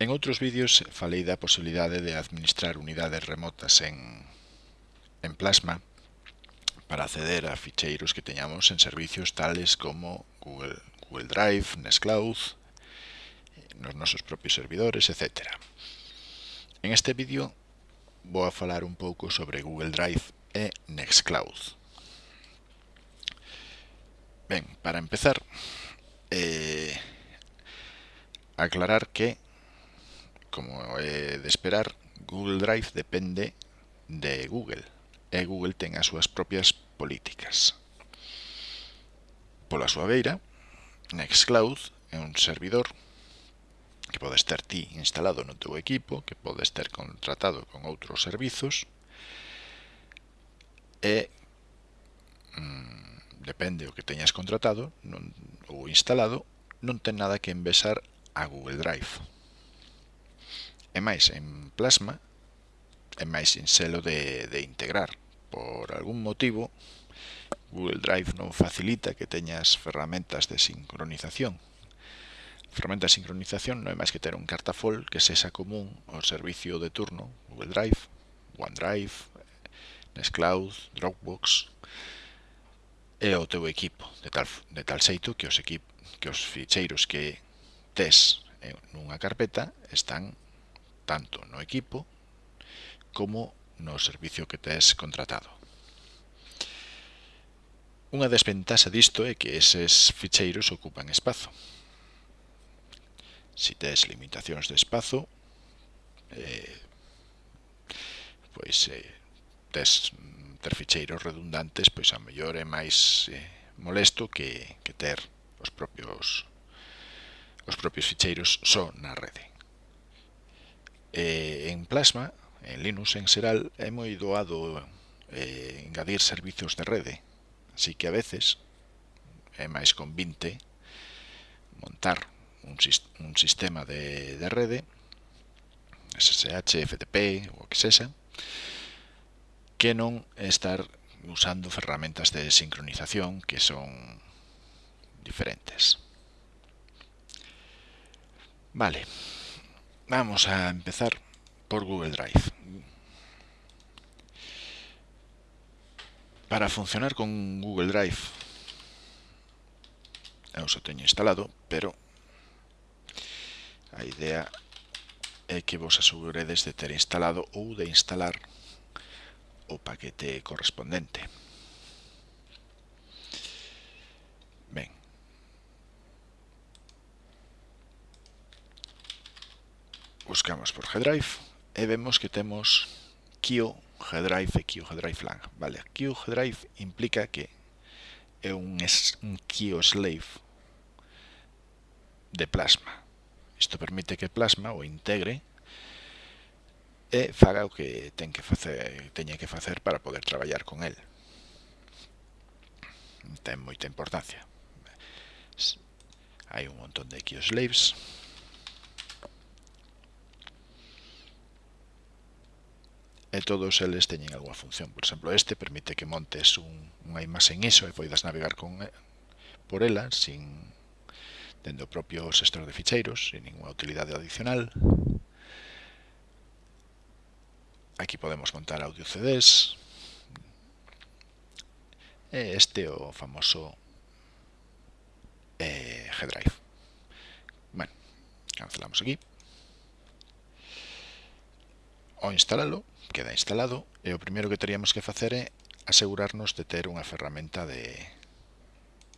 En outros vídeos falei da posibilidade de administrar unidades remotas en, en Plasma para acceder a ficheiros que teñamos en servicios tales como Google, Google Drive, Nextcloud, nos nosos propios servidores, etc. En este vídeo vou a falar un pouco sobre Google Drive e Nextcloud. Ben, para empezar, eh, aclarar que como é de esperar, Google Drive depende de Google e Google ten as súas propias políticas. Pola súa beira, Nextcloud é un servidor que podes ter ti instalado no teu equipo, que podes ter contratado con outros servizos e mm, depende o que teñas contratado non, ou instalado, non ten nada que envesar a Google Drive e máis en plasma é máis sinxelo de, de integrar. Por algún motivo Google Drive non facilita que teñas ferramentas de sincronización. Ferramenta de sincronización non é máis que ter un cartafol que sexa común ao servicio de turno Google Drive, OneDrive, Nextcloud, Dropbox e o teu equipo, de tal, de tal xeito que os, equip, que os ficheiros que tes eh, nunha carpeta están tanto no equipo como no servicio que tes contratado. Unha desventaxa disto é que eses ficheiros ocupan espazo. Si tes limitacións de espazo, eh, pois eh, tes mm, ter ficheiros redundantes, pois a mellor é máis eh, molesto que, que ter os propios os propios ficheiros só na rede. Eh, en Plasma, en Linux en xeral, é moi doado eh, engadir servizos de rede. Así que a veces é máis convinte montar un, un sistema de, de rede, SSH, FTP ou o que sexa, que non estar usando ferramentas de sincronización que son diferentes. Vale. Vamos a empezar por Google Drive. Para funcionar con Google Drive, eu o teño instalado, pero a idea é que vos aseguredes de ter instalado ou de instalar o paquete correspondente. buscamos por G-Drive e vemos que temos Q G-Drive e Q G-Drive lang. Vale, Q G-Drive implica que é un, un Q slave de plasma. Isto permite que plasma o integre e faga o que ten que facer, teña que facer para poder traballar con el. Ten moita importancia. Hai un montón de key slaves e todos eles teñen algunha función. Por exemplo, este permite que montes un, unha imaxe en ISO e poidas navegar con por ela sin dende o propio sector de ficheiros, sin ninguna utilidade adicional. Aquí podemos montar audio CDs. E este o famoso eh, G-Drive. Bueno, cancelamos aquí. O instalalo queda instalado e o primeiro que teríamos que facer é asegurarnos de ter unha ferramenta de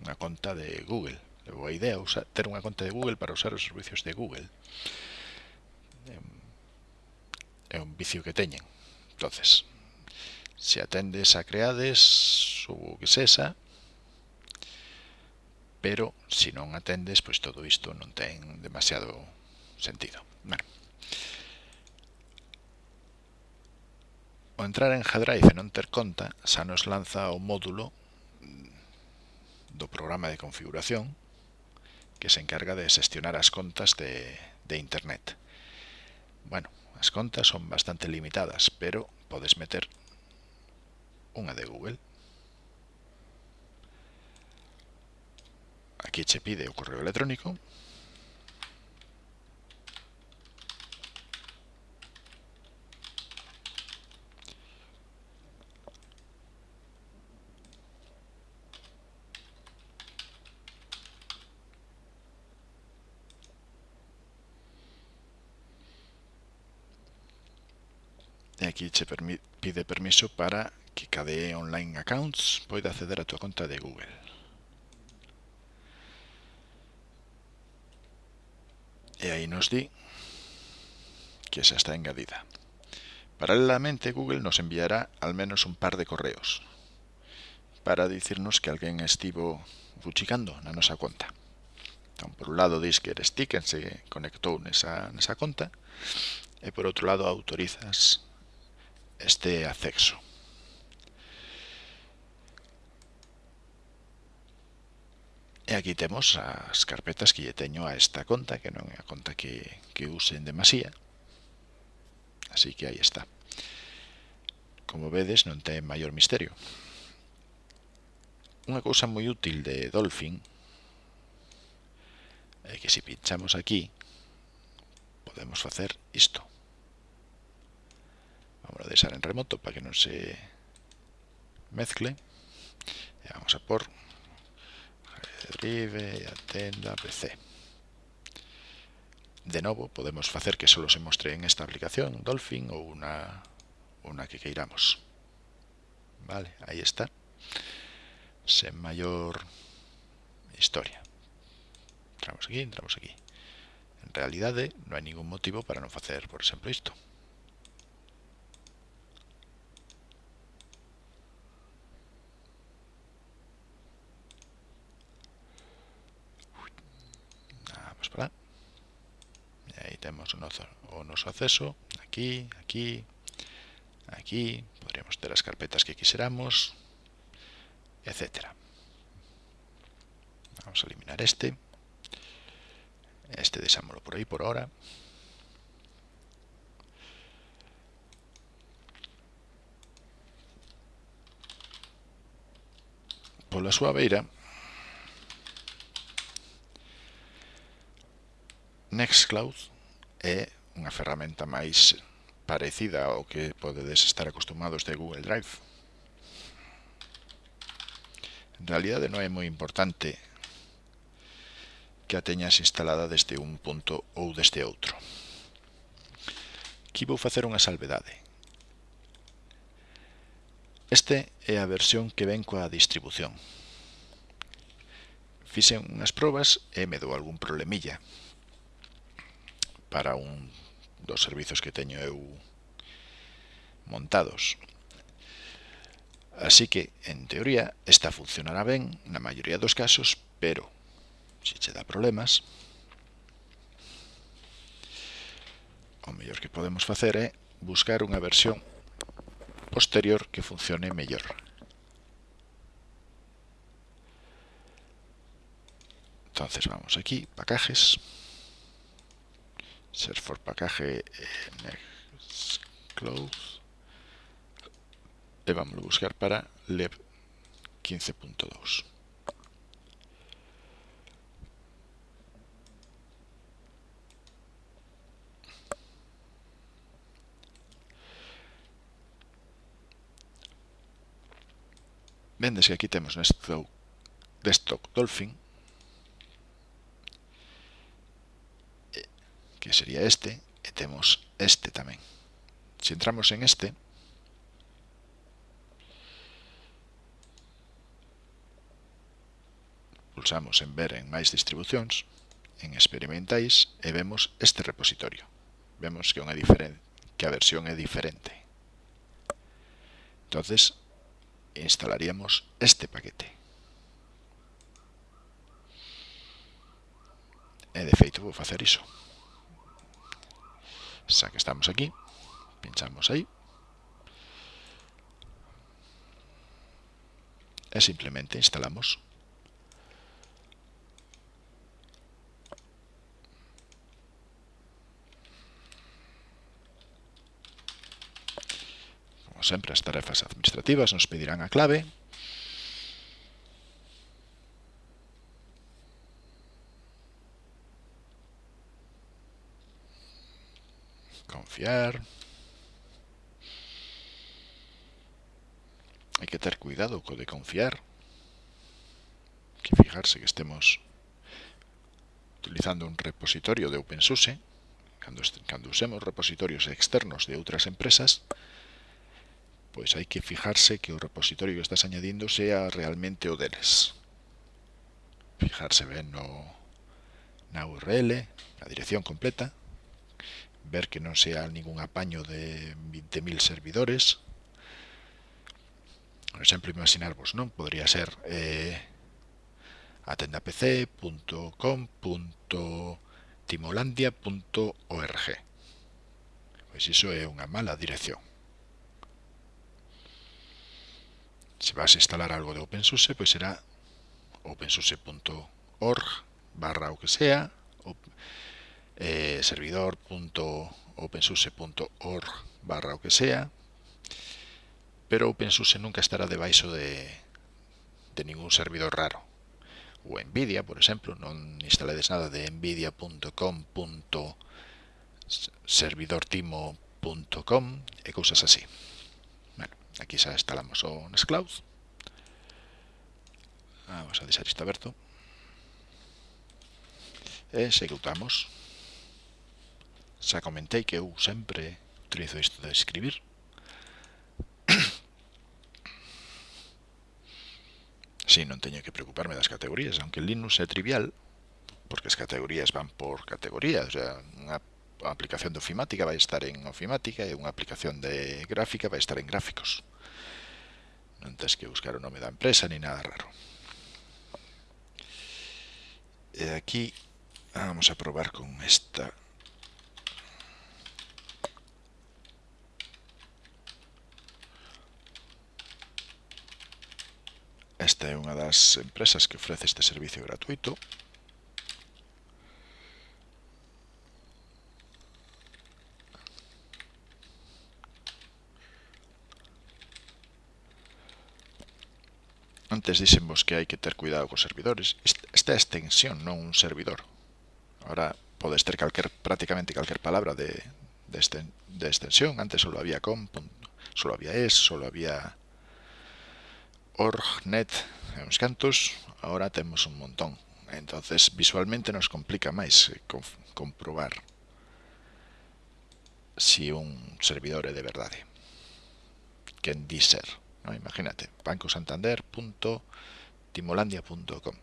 unha conta de Google. É boa idea usar, ter unha conta de Google para usar os servicios de Google. É un vicio que teñen. entonces se atendes a creades ou que sexa, pero se non atendes, pois todo isto non ten demasiado sentido. Bueno. ao entrar en G-Drive e non ter conta, xa nos lanza o módulo do programa de configuración que se encarga de xestionar as contas de, de Internet. Bueno, as contas son bastante limitadas, pero podes meter unha de Google. Aquí che pide o correo electrónico aquí che pide permiso para que KDE Online Accounts poida acceder a túa conta de Google. E aí nos di que xa está engadida. Paralelamente, Google nos enviará al menos un par de correos para dicirnos que alguén estivo buchicando na nosa conta. Entón, por un lado, dis que eres ti quen se conectou nesa, nesa conta e por outro lado, autorizas este acceso. E aquí temos as carpetas que lle teño a esta conta, que non é a conta que, que usen demasía. Así que aí está. Como vedes, non ten maior misterio. Unha cousa moi útil de Dolphin é que se pinchamos aquí podemos facer isto. Vamos a deixar en remoto para que non se mezcle. Vamos a por Drive atenda PC. De novo, podemos facer que solo se mostre en esta aplicación Dolphin ou unha, unha que queiramos. Vale, aí está. Sen maior historia. Entramos aquí, entramos aquí. En realidade, non hai ningún motivo para non facer, por exemplo, isto. noso, o noso acceso, aquí, aquí, aquí, podríamos ter as carpetas que quixeramos, etc. Vamos a eliminar este, este deixámoslo por aí por ahora, pola súa beira Nextcloud é unha ferramenta máis parecida ao que podedes estar acostumados de Google Drive. En realidade non é moi importante que a teñas instalada deste un punto ou deste outro. Aquí vou facer unha salvedade. Este é a versión que ven coa distribución. Fixen unhas probas e me dou algún problemilla, para un dos servizos que teño eu montados. Así que, en teoría, esta funcionará ben na maioría dos casos, pero se che dá problemas, o mellor que podemos facer é buscar unha versión posterior que funcione mellor. Entonces vamos aquí, pacajes. search for package next close le vamos a buscar para leb 15.2 Vendes que aquí tenemos un stock, Dolphin. que sería este, e temos este tamén. Se entramos en este, pulsamos en ver en máis distribucións, en experimentais e vemos este repositorio. Vemos que, unha que a versión é diferente. Entonces, instalaríamos este paquete. E de feito vou facer iso sea que estamos aquí, pinchamos ahí. Y simplemente instalamos. Como siempre, las tarefas administrativas nos pedirán a clave. Confiar. Hay que ter cuidado co de confiar. Hay que fijarse que estemos utilizando un repositorio de OpenSUSE, cando, cando usemos repositorios externos de outras empresas, pois hai que fijarse que o repositorio que estás añadindo sea realmente o deles. Fijarse ben no, na URL, na dirección completa, ver que non sea ningún apaño de 20.000 servidores. Por exemplo, imaginarvos, non? Podría ser eh, atendapc.com.timolandia.org Pois iso é unha mala dirección. Se vas a instalar algo de OpenSUSE, pois será openSUSE.org barra o que sea, eh, servidor.opensource.org barra o que sea, pero OpenSUSE nunca estará debaixo de, de ningún servidor raro. O NVIDIA, por exemplo, non instaledes nada de nvidia.com.servidortimo.com e cousas así. Bueno, aquí xa instalamos o Nextcloud. Vamos a deixar isto aberto. E executamos xa comentei que eu sempre utilizo isto de escribir. Si non teño que preocuparme das categorías aunque Linux é trivial porque as categorías van por categoría o sea, unha aplicación de ofimática vai estar en ofimática e unha aplicación de gráfica vai estar en gráficos. Non tens que buscar o nome da empresa ni nada raro. E aquí vamos a probar con esta Esta é unha das empresas que ofrece este servicio gratuito. Antes dixenvos que hai que ter cuidado cos servidores. Esta é extensión, non un servidor. Ahora podes ter calquer, prácticamente calquer palabra de, de, extensión. Antes solo había com, solo había es, solo había org.net e uns cantos, agora temos un montón. Entonces, visualmente nos complica máis comprobar si un servidor é de verdade. Quen di ser? ¿no? imagínate, bancosantander.timolandia.com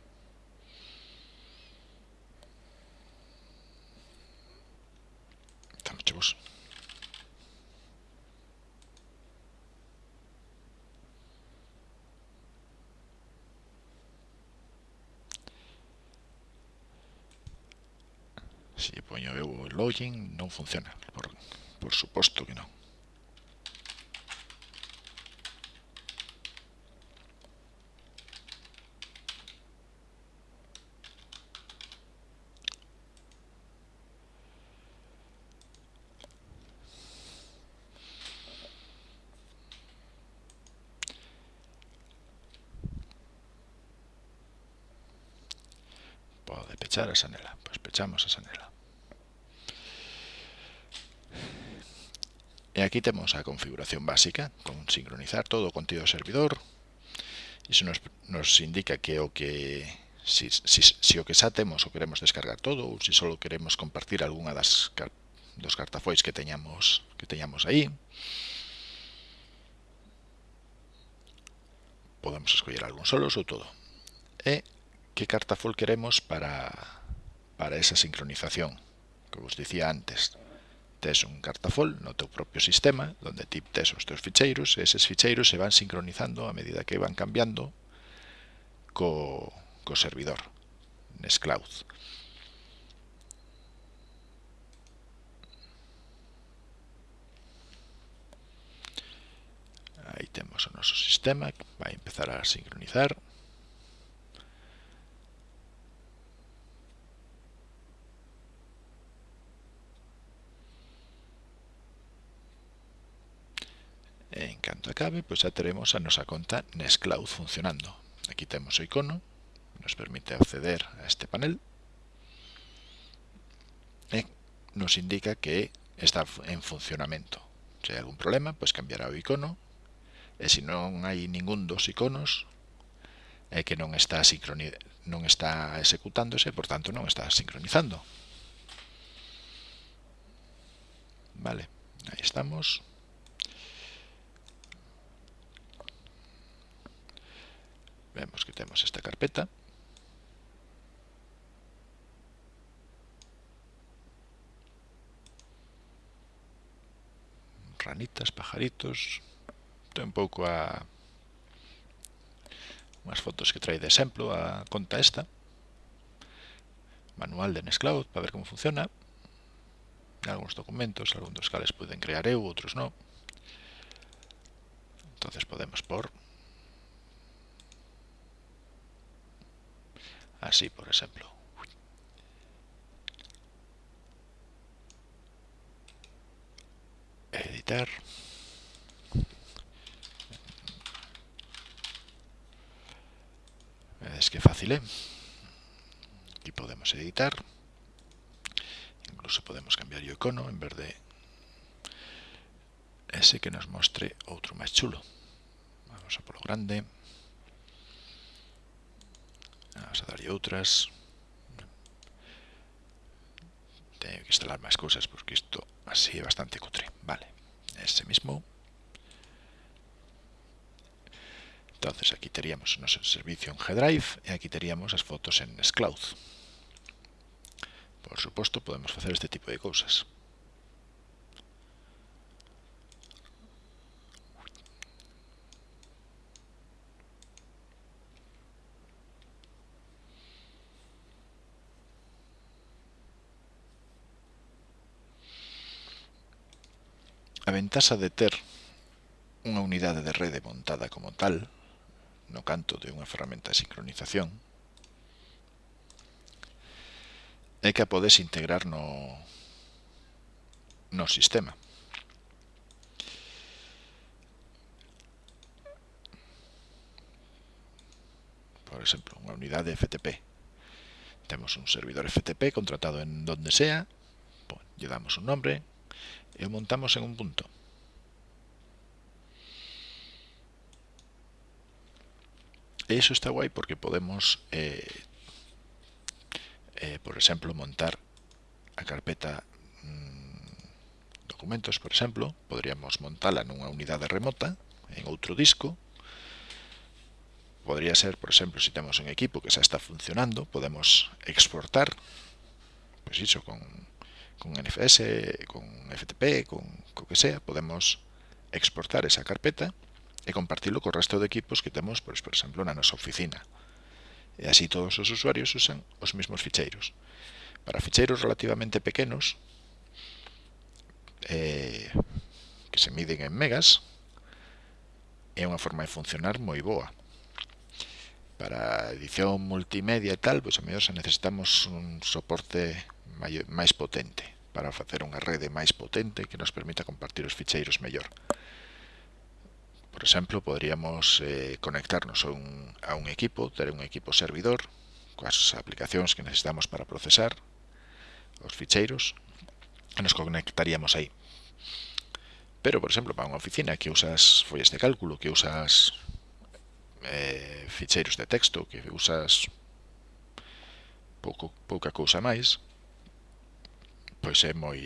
Estamos chavos. Si poño eu o login non funciona, por, por suposto que non. pechar a xanela. Pechamos a sanela. E aquí temos a configuración básica, con sincronizar todo o contido do servidor. Iso nos, nos indica que o que si, si, si o que xa temos o queremos descargar todo ou se si só queremos compartir algunha das dos cartafois que teñamos que teñamos aí. Podemos escoller algún solos ou todo. E que cartafol queremos para para esa sincronización. Que vos dicía antes tes un cartafol no teu propio sistema donde ti tes os teus ficheiros e eses ficheiros se van sincronizando a medida que van cambiando co, co servidor Nextcloud aí temos o noso sistema vai empezar a sincronizar. clave, pois xa teremos a nosa conta Nextcloud funcionando. Aquí temos o icono, nos permite acceder a este panel e nos indica que está en funcionamento. Se hai algún problema, pois cambiará o icono e se non hai ningún dos iconos é que non está non está executándose, por tanto non está sincronizando. Vale, aí estamos. Vemos que temos esta carpeta. Ranitas, pajaritos. Ten pouco a unhas fotos que trae de exemplo a conta esta. Manual de Nextcloud para ver como funciona. algúns documentos, algúns dos cales poden crear eu, outros non. Entonces podemos por así por exemplo editar es que fácil, ¿eh? Aquí podemos editar. Incluso podemos cambiar o icono en vez de ese que nos mostre outro máis chulo. Vamos a polo grande. vamos a darlle outras. Teño que instalar máis cousas porque isto así é bastante cutre. Vale, ese mismo. Entonces aquí teríamos o noso servicio en G-Drive e aquí teríamos as fotos en Scloud. Por suposto podemos facer este tipo de cousas. ventaxa de ter unha unidade de rede montada como tal, no canto de unha ferramenta de sincronización, é que a podes integrar no, no sistema. Por exemplo, unha unidade FTP. Temos un servidor FTP contratado en donde sea, lle damos un nombre e o montamos en un punto. Eso está guai porque podemos, eh, eh, por exemplo, montar a carpeta mmm, documentos, por exemplo, podríamos montala nunha unidade remota, en outro disco, podría ser, por exemplo, se si temos un equipo que xa está funcionando, podemos exportar, pois iso, con, con NFS, con FTP, con co que sea, podemos exportar esa carpeta, e compartilo co resto de equipos que temos, pois, por exemplo, na nosa oficina. E así todos os usuarios usan os mesmos ficheiros. Para ficheiros relativamente pequenos, eh, que se miden en megas, é unha forma de funcionar moi boa. Para edición multimedia e tal, pois a mellor se necesitamos un soporte máis potente para facer unha rede máis potente que nos permita compartir os ficheiros mellor por exemplo, poderíamos eh, conectarnos a un, a un equipo, ter un equipo servidor, coas aplicacións que necesitamos para procesar os ficheiros, e nos conectaríamos aí. Pero, por exemplo, para unha oficina que usas follas de cálculo, que usas eh, ficheiros de texto, que usas pouco, pouca cousa máis, pois é moi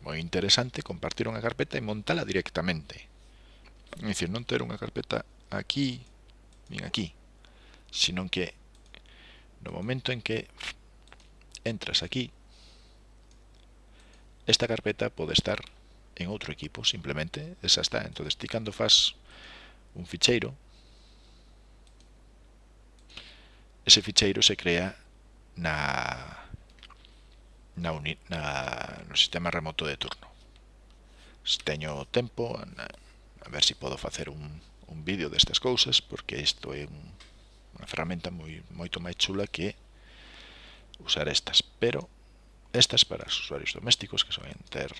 moi interesante compartir unha carpeta e montala directamente. É dicir, non ter unha carpeta aquí, nin aquí, sino que no momento en que entras aquí, esta carpeta pode estar en outro equipo, simplemente, esa está. entonces ti cando faz un ficheiro, ese ficheiro se crea na, na, uni, na no sistema remoto de turno. Se teño tempo, na, a ver se si podo facer un, un vídeo destas cousas porque isto é un, unha ferramenta moi, moito máis chula que usar estas. Pero estas para os usuarios domésticos que soen ter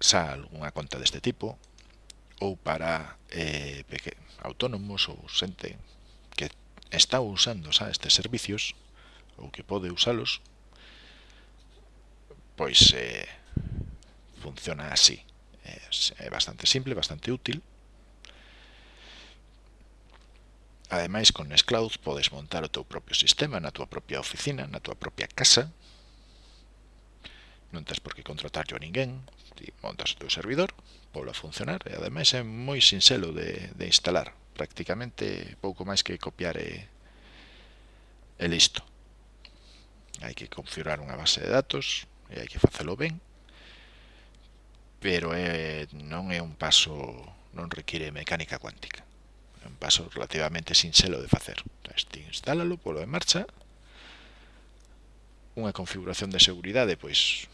xa algunha conta deste tipo ou para eh, peque, autónomos ou xente que está usando xa estes servicios ou que pode usalos pois eh, funciona así. Es eh, bastante simple, bastante útil. Ademais, con Nextcloud podes montar o teu propio sistema na túa propia oficina, na túa propia casa. Non tens por que contratarlo a ninguén. Ti montas o teu servidor, polo a funcionar. E ademais é moi sinxelo de, de instalar. Prácticamente pouco máis que copiar e, e listo. Hai que configurar unha base de datos e hai que facelo ben pero é, non é un paso, non require mecánica cuántica. É un paso relativamente sinxelo de facer. Entón, ti instálalo, polo en marcha, unha configuración de seguridade, pois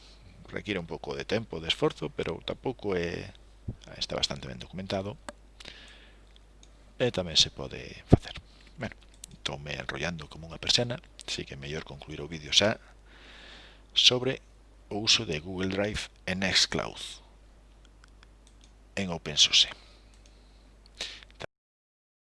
require un pouco de tempo, de esforzo, pero tampouco é está bastante ben documentado e tamén se pode facer. Bueno, estou me enrollando como unha persiana, así que é mellor concluir o vídeo xa sobre o uso de Google Drive en Nextcloud en OpenSUSE.